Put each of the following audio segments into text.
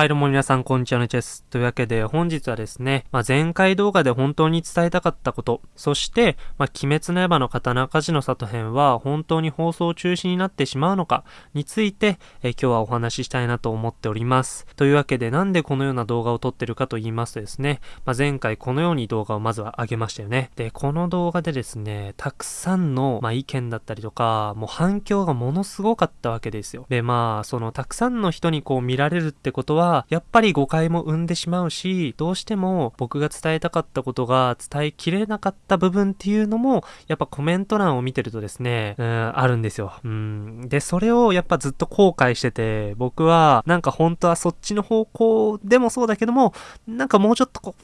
はい、どうも皆さん、こんにちは、ねちです。というわけで、本日はですね、まあ、前回動画で本当に伝えたかったこと、そして、まあ、鬼滅の刃の刀鍛冶の里編は本当に放送中止になってしまうのかについて、え今日はお話ししたいなと思っております。というわけで、なんでこのような動画を撮ってるかと言いますとですね、まあ、前回このように動画をまずは上げましたよね。で、この動画でですね、たくさんの、ま、意見だったりとか、もう反響がものすごかったわけですよ。で、まあ、そのたくさんの人にこう見られるってことは、やっぱり誤解も生んでしまうし、どうしても僕が伝えたかったことが伝えきれなかった部分っていうのも、やっぱコメント欄を見てるとですね、うん、あるんですよ。うん。で、それをやっぱずっと後悔してて、僕は、なんか本当はそっちの方向でもそうだけども、なんかもうちょっとこ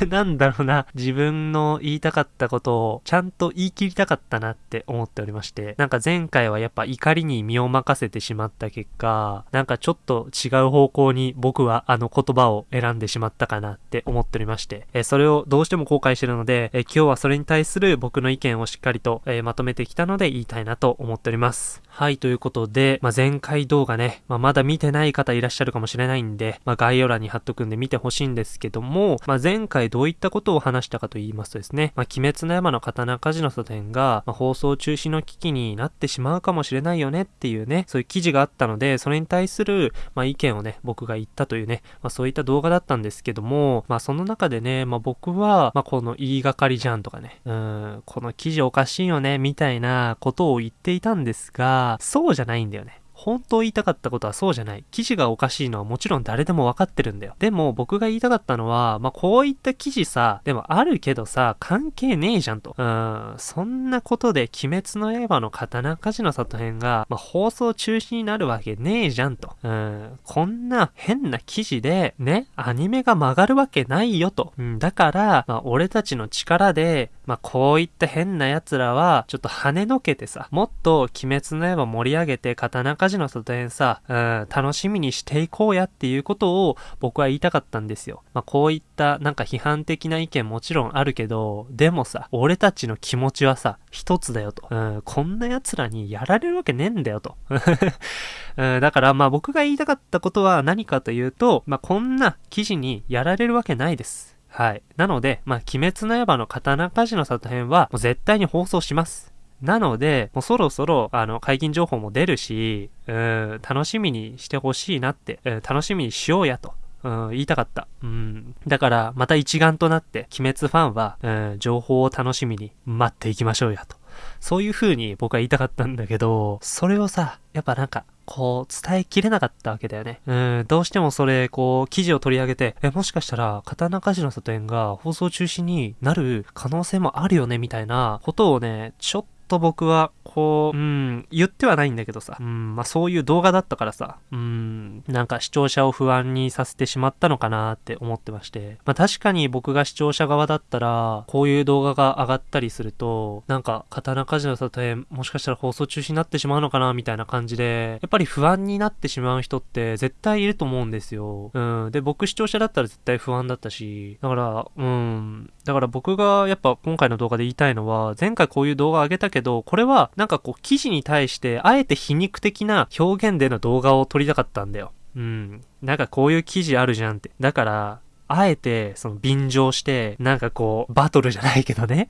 う なんだろうな、自分の言いたかったことをちゃんと言い切りたかったなって思っておりまして、なんか前回はやっぱ怒りに身を任せてしまった結果、なんかちょっと違う方向に僕僕はあの言葉を選んでしまったかなって思っておりまして、えそれをどうしても後悔してるので、え今日はそれに対する僕の意見をしっかりと、えまとめてきたので言いたいなと思っております。はい、ということで、まあ、前回動画ね、まあ、まだ見てない方いらっしゃるかもしれないんで、まあ、概要欄に貼っとくんで見てほしいんですけども、まあ、前回どういったことを話したかと言いますとですね、まあ、鬼滅の山の刀鍛冶の書店が、まあ、放送中止の危機になってしまうかもしれないよねっていうね、そういう記事があったので、それに対する、まあ、意見をね、僕が言ったというね、まあ、そういった動画だったんですけども、まあ、その中でね、まあ、僕は、まあ、この言いがかりじゃんとかね、うん、この記事おかしいよね、みたいなことを言っていたんですが、そうじゃないんだよね。本当言いたかったことはそうじゃない。記事がおかしいのはもちろん誰でもわかってるんだよ。でも僕が言いたかったのは、まあ、こういった記事さ、でもあるけどさ、関係ねえじゃんと。うん、そんなことで鬼滅の刃の刀鍛冶の里編が、まあ、放送中止になるわけねえじゃんと。うん、こんな変な記事で、ね、アニメが曲がるわけないよと。うん、だから、まあ、俺たちの力で、まあ、こういった変な奴らは、ちょっと跳ねのけてさ、もっと鬼滅の刃盛り上げて刀鍛ジの外園さ、うん、楽しみにしていこうやっていうことを僕は言いたかったんですよ。まあ、こういったなんか批判的な意見もちろんあるけど、でもさ、俺たちの気持ちはさ、一つだよと。うん、こんな奴らにやられるわけねえんだよと。うん、だからまあ僕が言いたかったことは何かというと、まあこんな記事にやられるわけないです。はい。なので、まあ、鬼滅の刃の刀鍛冶の里編は、もう絶対に放送します。なので、もうそろそろ、あの、解禁情報も出るし、うん、楽しみにしてほしいなって、うん、楽しみにしようやと。うん、言いたかった。うん。だから、また一丸となって、鬼滅ファンは、うん、情報を楽しみに待っていきましょうやと。そういう風に僕は言いたかったんだけど、それをさ、やっぱなんか、こう、伝えきれなかったわけだよね。うん、どうしてもそれ、こう、記事を取り上げて、え、もしかしたら、刀鍛冶の里園が放送中止になる可能性もあるよね、みたいなことをね、ちょっとと僕は、こう、うん、言ってはないんだけどさ、うん、まあそういう動画だったからさ、うん、なんか視聴者を不安にさせてしまったのかなって思ってまして、まあ確かに僕が視聴者側だったら、こういう動画が上がったりすると、なんか、刀鍛冶の里へもしかしたら放送中止になってしまうのかなみたいな感じで、やっぱり不安になってしまう人って絶対いると思うんですよ。うん、で、僕視聴者だったら絶対不安だったし、だから、うん、だから僕がやっぱ今回の動画で言いたいのは、前回こういう動画上げたけど、これはなんかかこう記事に対してあえて皮肉的な表現での動画を撮りたかったんだよ。うん。なんかこういう記事あるじゃんって。だから、あえて、その便乗して、なんかこう、バトルじゃないけどね。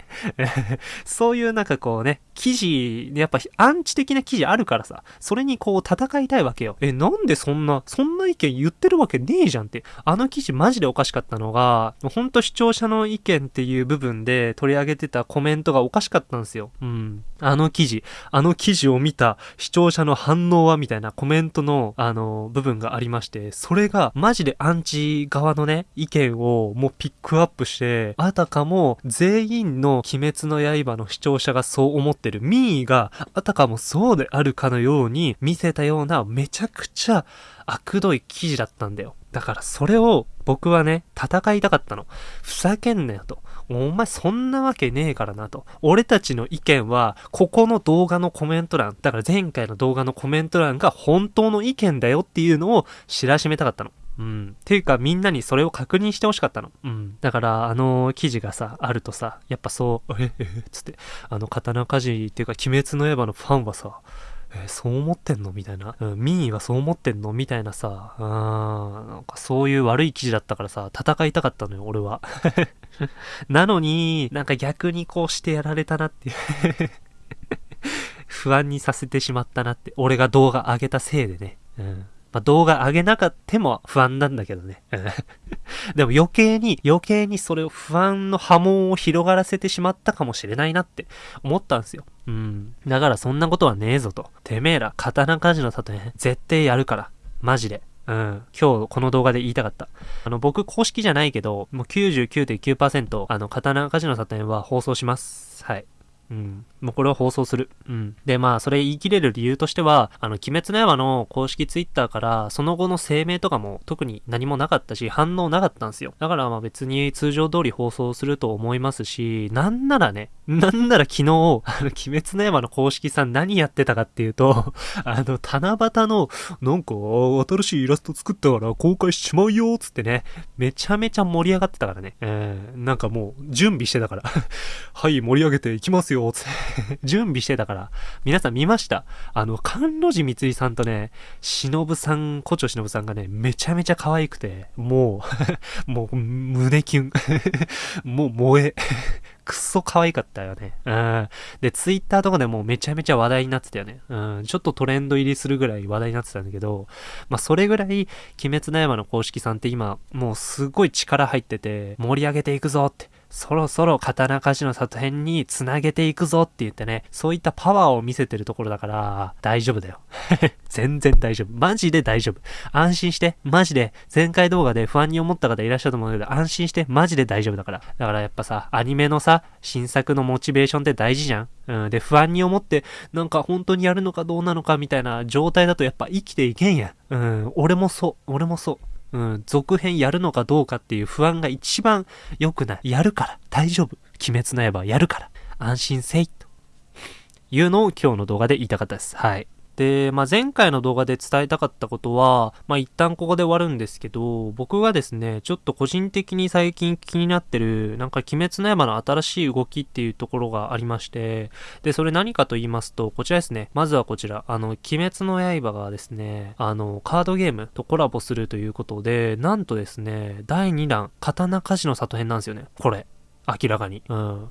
そういうなんかこうね、記事、やっぱアンチ的な記事あるからさ、それにこう戦いたいわけよ。え、なんでそんな、そんな意見言ってるわけねえじゃんって。あの記事マジでおかしかったのが、ほんと視聴者の意見っていう部分で取り上げてたコメントがおかしかったんですよ。うん。あの記事、あの記事を見た視聴者の反応はみたいなコメントの、あの、部分がありまして、それがマジでアンチ側のね、意見をもうピックアップして、あたかも全員の鬼滅の刃の視聴者がそう思ってる、民意があたかもそうであるかのように見せたようなめちゃくちゃ悪どい記事だったんだよ。だからそれを僕はね、戦いたかったの。ふざけんなよと。お前そんなわけねえからなと。俺たちの意見は、ここの動画のコメント欄、だから前回の動画のコメント欄が本当の意見だよっていうのを知らしめたかったの。うん。ていうかみんなにそれを確認してほしかったの。うん。だからあの記事がさ、あるとさ、やっぱそう、え、え、つって、あの刀鍛冶っていうか鬼滅の刃のファンはさ、えーそう思ってんのみたいな。うん、民意はそう思ってんのみたいなさ、うーん、なんかそういう悪い記事だったからさ、戦いたかったのよ、俺は。なのに、なんか逆にこうしてやられたなっていう。不安にさせてしまったなって。俺が動画上げたせいでね。うん。まあ、動画上げなかっても不安なんだけどね。でも余計に、余計にそれを不安の波紋を広がらせてしまったかもしれないなって思ったんですよ。うん。だからそんなことはねえぞと。てめえら、刀鍛冶の里ね、絶対やるから。マジで。うん。今日この動画で言いたかった。あの、僕公式じゃないけど、もう99.9%、あの、刀鍛冶の里園は放送します。はい。うん。もうこれは放送する。うん。で、まあ、それ言い切れる理由としては、あの、鬼滅の刃の公式ツイッターから、その後の声明とかも特に何もなかったし、反応なかったんですよ。だからまあ別に通常通り放送すると思いますし、なんならね、なんなら昨日、あの、鬼滅の刃の公式さん何やってたかっていうと、あの、七夕の、なんか、新しいイラスト作ったから公開しちまうよ、つってね、めちゃめちゃ盛り上がってたからね。うん。なんかもう、準備してたから。はい、盛り上げていきますよ、つって。準備してたから。皆さん見ましたあの、甘露寺光さんとね、忍さん、古町忍さんがね、めちゃめちゃ可愛くて、もう、もう、胸キュン。もう萌え。くっそ可愛かったよね。うん。で、ツイッターとかでもめちゃめちゃ話題になってたよね。うん。ちょっとトレンド入りするぐらい話題になってたんだけど、まあ、それぐらい、鬼滅の刃の公式さんって今、もうすっごい力入ってて、盛り上げていくぞって。そろそろ刀鍛冶の里編につなげていくぞって言ってね、そういったパワーを見せてるところだから、大丈夫だよ。全然大丈夫。マジで大丈夫。安心して、マジで、前回動画で不安に思った方いらっしゃると思うんだけど、安心して、マジで大丈夫だから。だからやっぱさ、アニメのさ、新作のモチベーションって大事じゃんうん。で、不安に思って、なんか本当にやるのかどうなのかみたいな状態だとやっぱ生きていけんやん。うん。俺もそう。俺もそう。うん。続編やるのかどうかっていう不安が一番良くない。やるから。大丈夫。鬼滅の刃やるから。安心せい。というのを今日の動画で言いたかったです。はい。で、まあ、前回の動画で伝えたかったことは、まあ、一旦ここで終わるんですけど、僕がですね、ちょっと個人的に最近気になってる、なんか鬼滅の刃の新しい動きっていうところがありまして、で、それ何かと言いますと、こちらですね。まずはこちら、あの、鬼滅の刃がですね、あの、カードゲームとコラボするということで、なんとですね、第2弾、刀鍛冶の里編なんですよね。これ。明らかに。うん。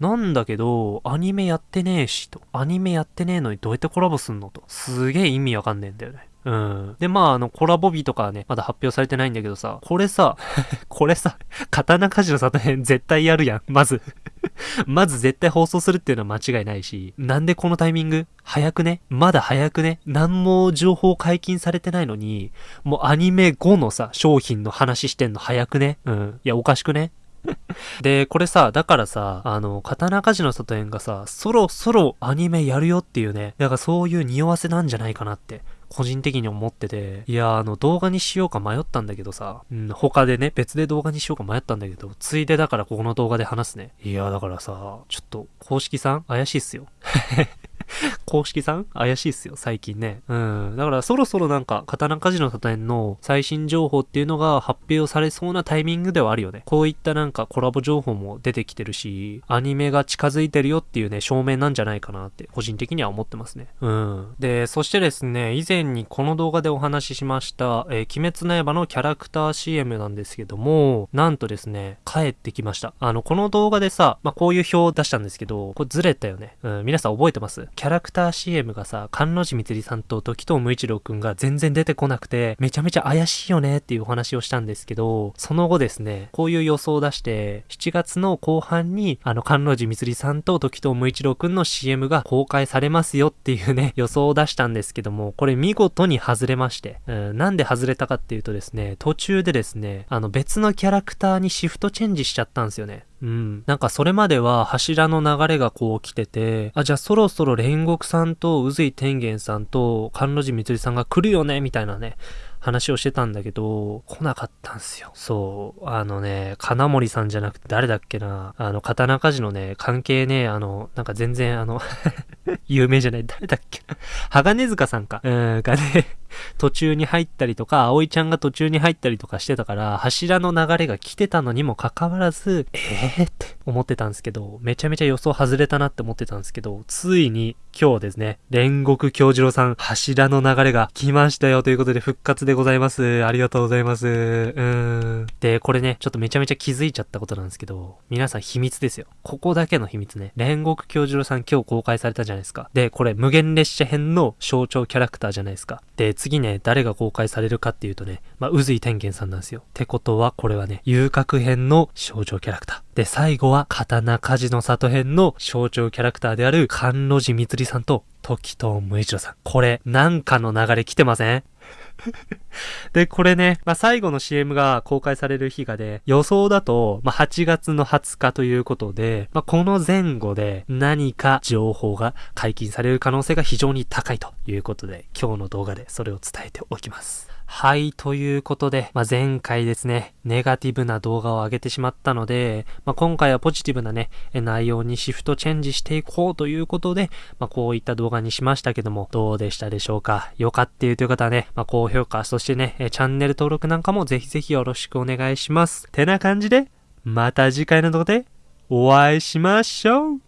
なんだけど、アニメやってねえし、と。アニメやってねえのにどうやってコラボすんのと。すげえ意味わかんねえんだよね。うん。で、まあ、あの、コラボ日とかはね、まだ発表されてないんだけどさ、これさ、これさ、刀鍛冶の里編絶対やるやん、まず。まず絶対放送するっていうのは間違いないし、なんでこのタイミング？早くね？まだ早くね？何も情報解禁されてないのに、もうアニメ後のさ、商品の話してんの早くね？うん。いや、おかしくね？で、これさ、だからさ、あの、刀鍛冶の里園がさ、そろそろアニメやるよっていうね、だからそういう匂わせなんじゃないかなって、個人的に思ってて、いや、あの、動画にしようか迷ったんだけどさ、うん、他でね、別で動画にしようか迷ったんだけど、ついでだからここの動画で話すね。いや、だからさ、ちょっと、公式さん怪しいっすよ。公式さん？怪しいっすよ、最近ね。うん。だからそろそろなんか、刀鍛冶の里園の最新情報っていうのが発表されそうなタイミングではあるよね。こういったなんかコラボ情報も出てきてるし、アニメが近づいてるよっていうね、証明なんじゃないかなって、個人的には思ってますね。うん。で、そしてですね、以前にこの動画でお話ししました、えー鬼滅の刃のキャラクター CM なんですけども、なんとですね、帰ってきました。あの、この動画でさ、まあ、こういう表を出したんですけど、これずれたよね。うん、皆さん覚えてます？キャラクター CM がさ、甘露寺みつりさんと時藤無一郎くんが全然出てこなくて、めちゃめちゃ怪しいよねっていうお話をしたんですけど、その後ですね、こういう予想を出して、7月の後半に、あの、甘露寺みつりさんと時藤無一郎くんの CM が公開されますよっていうね、予想を出したんですけども、これ見事に外れまして、うん、なんで外れたかっていうとですね、途中でですね、あの別のキャラクターにシフトチェンジしちゃったんですよね。うん。なんかそれまでは柱の流れがこう来てて、あ、じゃあそろそろ煉獄さんと宇髄天元さんと甘露寺みつりさんが来るよねみたいなね、話をしてたんだけど、来なかったんすよ。そう。あのね、金森さんじゃなくて誰だっけな。あの、刀鍛冶のね、関係ね、あの、なんか全然あの、有名じゃない。誰だっけな。鋼塚さんか。うん、がね、途中に入ったりとか、葵ちゃんが途中に入ったりとかしてたから、柱の流れが来てたのにもかかわらず、えー？って思ってたんですけど、めちゃめちゃ予想外れたなって思ってたんですけど、ついに今日ですね、煉獄京次郎さん、柱の流れが来ましたよということで復活でございます。ありがとうございます。うーん。で、これね、ちょっとめちゃめちゃ気づいちゃったことなんですけど、皆さん秘密ですよ。ここだけの秘密ね。煉獄京次郎さん今日公開されたじゃないですか。で、これ無限列車編の象徴キャラクターじゃないですか。で、次ね、誰が公開されるかっていうとね、まあ、宇髄天元さんなんですよ。ってことは、これはね、遊郭編の象徴キャラクター。で、最後は、刀鍛冶の里編の象徴キャラクターである、関路寺光さんと、時藤無一郎さん。これ、なんかの流れ来てません？で、これね、まあ、最後の CM が公開される日がで、予想だと、まあ、8月の20日ということで、まあ、この前後で何か情報が解禁される可能性が非常に高いということで、今日の動画でそれを伝えておきます。はい、ということで、まあ、前回ですね、ネガティブな動画を上げてしまったので、まあ、今回はポジティブなね、内容にシフトチェンジしていこうということで、まあ、こういった動画にしましたけども、どうでしたでしょうか？よかっていうという方はね、ま高評価、そしてね、チャンネル登録なんかもぜひぜひよろしくお願いします。てな感じで、また次回の動画でお会いしましょう。